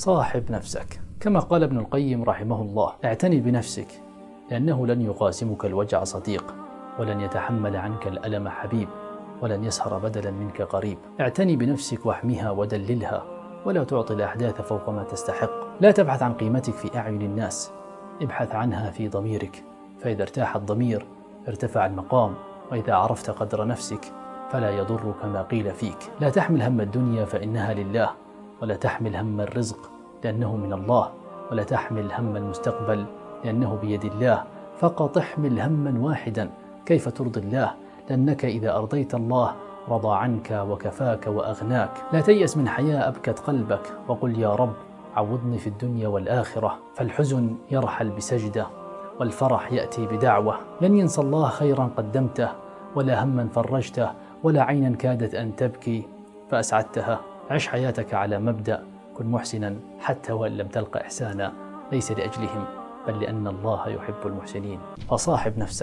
صاحب نفسك. كما قال ابن القيم رحمه الله اعتني بنفسك لأنه لن يقاسمك الوجع صديق ولن يتحمل عنك الألم حبيب ولن يسهر بدلا منك قريب. اعتني بنفسك واحمها ودللها ولا تعطي الأحداث فوق ما تستحق. لا تبحث عن قيمتك في أعين الناس ابحث عنها في ضميرك. فإذا ارتاح الضمير ارتفع المقام وإذا عرفت قدر نفسك فلا يضرك ما قيل فيك. لا تحمل هم الدنيا فإنها لله. ولا تحمل هم الرزق لأنه من الله ولا تحمل هم المستقبل لأنه بيد الله. فقط احمل هما واحدا كيف ترضي الله؟ لأنك إذا أرضيت الله رضى عنك وكفاك وأغناك. لا تيأس من حياة أبكت قلبك وقل يا رب عوضني في الدنيا والآخرة. فالحزن يرحل بسجدة والفرح يأتي بدعوة. لن ينسى الله خيرا قدمته ولا هما فرجته ولا عينا كادت أن تبكي فأسعدتها. عش حياتك على مبدأ كن محسنا حتى وإن لم تلق إحسانا. ليس لأجلهم بل لأن الله يحب المحسنين. فصاحب نفسك.